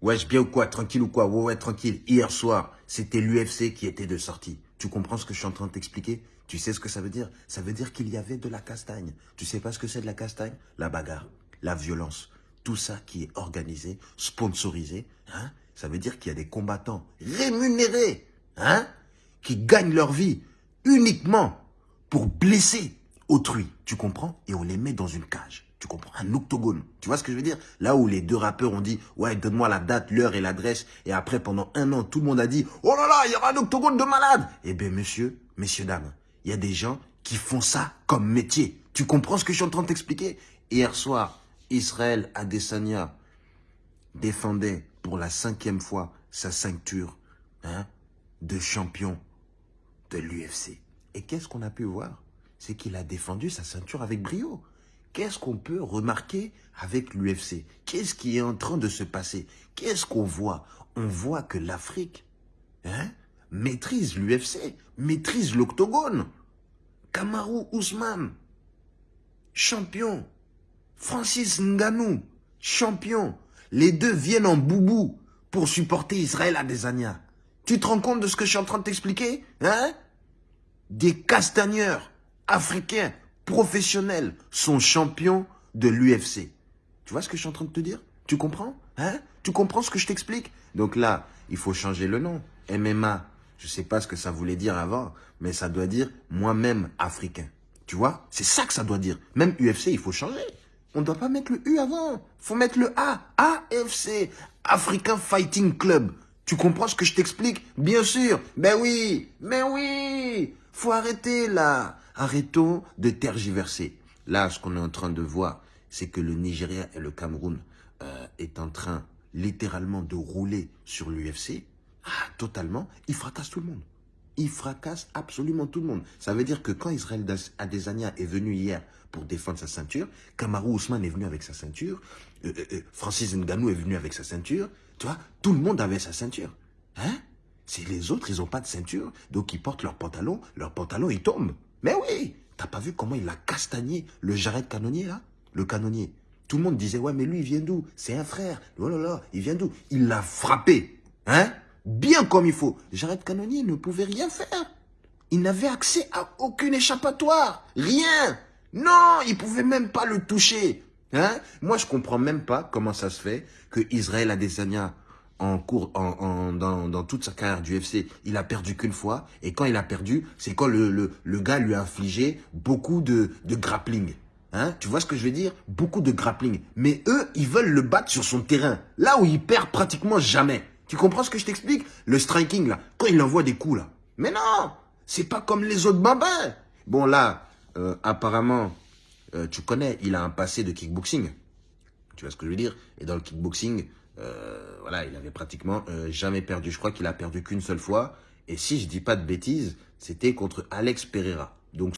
Wesh, bien ou quoi Tranquille ou quoi? Ouais, ouais, tranquille. Hier soir, c'était l'UFC qui était de sortie. Tu comprends ce que je suis en train de t'expliquer? Tu sais ce que ça veut dire? Ça veut dire qu'il y avait de la castagne. Tu sais pas ce que c'est de la castagne? La bagarre, la violence, tout ça qui est organisé, sponsorisé. Hein? Ça veut dire qu'il y a des combattants rémunérés, hein? Qui gagnent leur vie uniquement pour blesser autrui. Tu comprends? Et on les met dans une cage. Tu comprends Un octogone. Tu vois ce que je veux dire? Là où les deux rappeurs ont dit, ouais, donne-moi la date, l'heure et l'adresse. Et après, pendant un an, tout le monde a dit, oh là là, il y aura un octogone de malade. Eh bien, monsieur, messieurs, dames, il y a des gens qui font ça comme métier. Tu comprends ce que je suis en train de t'expliquer? Hier soir, Israël Adesanya défendait pour la cinquième fois sa ceinture hein, de champion de l'UFC. Et qu'est-ce qu'on a pu voir? C'est qu'il a défendu sa ceinture avec brio qu'est-ce qu'on peut remarquer avec l'UFC Qu'est-ce qui est en train de se passer? Qu'est-ce qu'on voit? On voit que l'Afrique hein, maîtrise l'UFC, maîtrise l'octogone. Kamaru Ousmane, champion. Francis Nganou, champion. Les deux viennent en boubou pour supporter Israël Adesanya. Tu te rends compte de ce que je suis en train de t'expliquer hein? Des castagneurs africains professionnels sont champions de l'UFC. Tu vois ce que je suis en train de te dire? Tu comprends? Hein? Tu comprends ce que je t'explique? Donc là, il faut changer le nom. MMA, je ne sais pas ce que ça voulait dire avant, mais ça doit dire moi-même africain. Tu vois? C'est ça que ça doit dire. Même UFC, il faut changer. On ne doit pas mettre le U avant. Faut mettre le A. AFC. African Fighting Club. Tu comprends ce que je t'explique? Bien sûr. Ben oui. Mais oui. Faut arrêter là. Arrêtons de tergiverser. Là, ce qu'on est en train de voir, c'est que le Nigeria et le Cameroun euh, est en train littéralement de rouler sur l'UFC. Ah, totalement. Il fracasse tout le monde. Il fracasse absolument tout le monde. Ça veut dire que quand Israël Adesanya est venu hier pour défendre sa ceinture, Kamaru Ousmane est venu avec sa ceinture, euh, euh, Francis Ngannou est venu avec sa ceinture, tu vois, tout le monde avait sa ceinture. Hein? C'est les autres, ils n'ont pas de ceinture, donc ils portent leur pantalon, leur pantalon, il tombe. Mais oui T'as pas vu comment il a castagné le Jared Canonnier, là? Le canonnier. Tout le monde disait, ouais, mais lui, il vient d'où? C'est un frère. Oh là là, il vient d'où? Il l'a frappé. Hein? Bien comme il faut. Jared Canonnier ne pouvait rien faire. Il n'avait accès à aucune échappatoire. Rien. Non, il pouvait même pas le toucher. Hein? Moi, je comprends même pas comment ça se fait que Israël Adesanya en cours, en, dans, dans, toute sa carrière du UFC, il a perdu qu'une fois. Et quand il a perdu, c'est quand le, le, le, gars lui a infligé beaucoup de, de grappling. Hein tu vois ce que je veux dire? Beaucoup de grappling. Mais eux, ils veulent le battre sur son terrain. Là où il perd pratiquement jamais. Tu comprends ce que je t'explique? Le striking, là, quand il envoie des coups, là. Mais non C'est pas comme les autres bambins. Bon, là, euh, apparemment, euh, tu connais, il a un passé de kickboxing. Tu vois ce que je veux dire? Et dans le kickboxing, euh, voilà, il avait pratiquement euh, jamais perdu. Je crois qu'il a perdu qu'une seule fois. Et si je dis pas de bêtises, c'était contre Alex Pereira. Donc